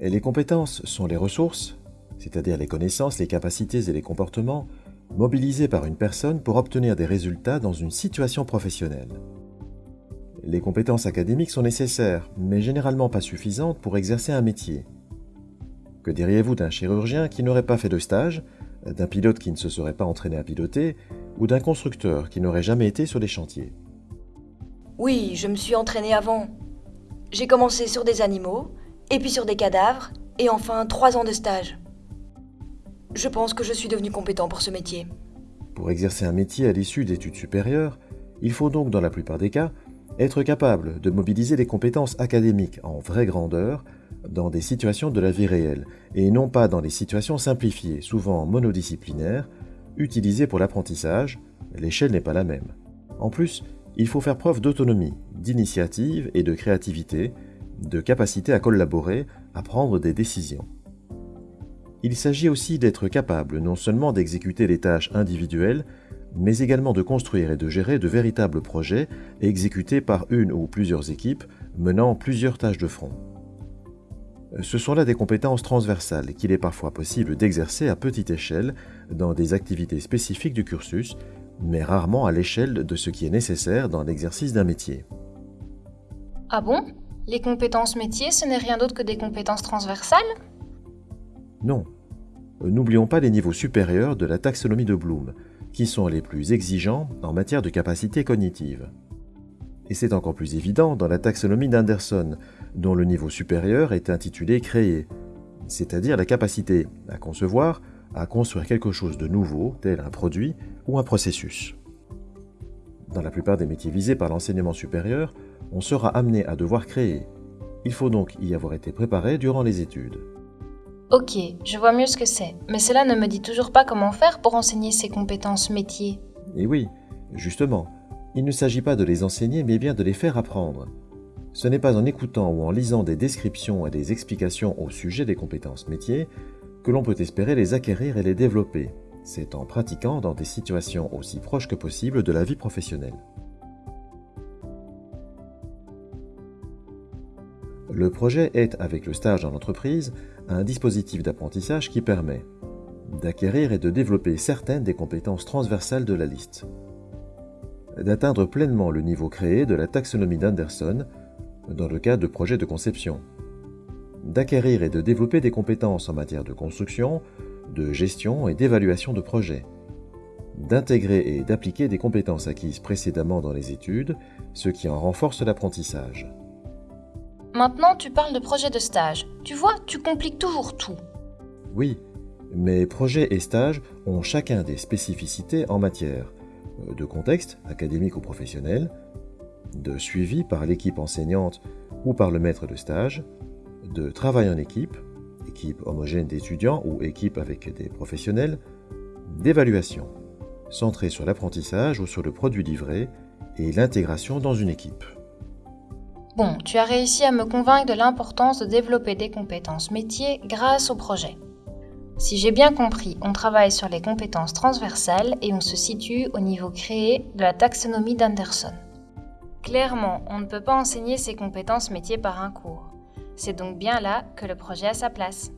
Et les compétences sont les ressources, c'est-à-dire les connaissances, les capacités et les comportements mobilisés par une personne pour obtenir des résultats dans une situation professionnelle. Les compétences académiques sont nécessaires, mais généralement pas suffisantes pour exercer un métier. Que diriez-vous d'un chirurgien qui n'aurait pas fait de stage, d'un pilote qui ne se serait pas entraîné à piloter, ou d'un constructeur qui n'aurait jamais été sur les chantiers? Oui, je me suis entraîné avant. J'ai commencé sur des animaux, et puis sur des cadavres, et enfin trois ans de stage. Je pense que je suis devenu compétent pour ce métier. Pour exercer un métier à l'issue d'études supérieures, il faut donc, dans la plupart des cas, être capable de mobiliser les compétences académiques en vraie grandeur dans des situations de la vie réelle, et non pas dans des situations simplifiées, souvent monodisciplinaires, utilisées pour l'apprentissage, l'échelle n'est pas la même. En plus, il faut faire preuve d'autonomie, d'initiative et de créativité, de capacité à collaborer, à prendre des décisions. Il s'agit aussi d'être capable non seulement d'exécuter les tâches individuelles, mais également de construire et de gérer de véritables projets exécutés par une ou plusieurs équipes menant plusieurs tâches de front. Ce sont là des compétences transversales qu'il est parfois possible d'exercer à petite échelle dans des activités spécifiques du cursus, mais rarement à l'échelle de ce qui est nécessaire dans l'exercice d'un métier. Ah bon? Les compétences métiers, ce n'est rien d'autre que des compétences transversales Non. N'oublions pas les niveaux supérieurs de la taxonomie de Bloom, qui sont les plus exigeants en matière de capacité cognitive. Et c'est encore plus évident dans la taxonomie d'Anderson, dont le niveau supérieur est intitulé créer, c'est-à-dire la capacité à concevoir, à construire quelque chose de nouveau, tel un produit ou un processus. Dans la plupart des métiers visés par l'enseignement supérieur, on sera amené à devoir créer. Il faut donc y avoir été préparé durant les études. Ok, je vois mieux ce que c'est, mais cela ne me dit toujours pas comment faire pour enseigner ces compétences métiers. Et oui, justement, il ne s'agit pas de les enseigner, mais bien de les faire apprendre. Ce n'est pas en écoutant ou en lisant des descriptions et des explications au sujet des compétences métiers que l'on peut espérer les acquérir et les développer. C'est en pratiquant dans des situations aussi proches que possible de la vie professionnelle. Le projet est, avec le stage en entreprise, un dispositif d'apprentissage qui permet d'acquérir et de développer certaines des compétences transversales de la liste, d'atteindre pleinement le niveau créé de la taxonomie d'Anderson dans le cadre de projets de conception, d'acquérir et de développer des compétences en matière de construction, de gestion et d'évaluation de projets, d'intégrer et d'appliquer des compétences acquises précédemment dans les études, ce qui en renforce l'apprentissage. Maintenant, tu parles de projet de stage. Tu vois, tu compliques toujours tout. Oui, mais projets et stages ont chacun des spécificités en matière euh, de contexte, académique ou professionnel, de suivi par l'équipe enseignante ou par le maître de stage, de travail en équipe, équipe homogène d'étudiants ou équipe avec des professionnels, d'évaluation, centrée sur l'apprentissage ou sur le produit livré et l'intégration dans une équipe. Bon, tu as réussi à me convaincre de l'importance de développer des compétences métiers grâce au projet. Si j'ai bien compris, on travaille sur les compétences transversales et on se situe au niveau créé de la taxonomie d'Anderson. Clairement, on ne peut pas enseigner ces compétences métiers par un cours. C'est donc bien là que le projet a sa place.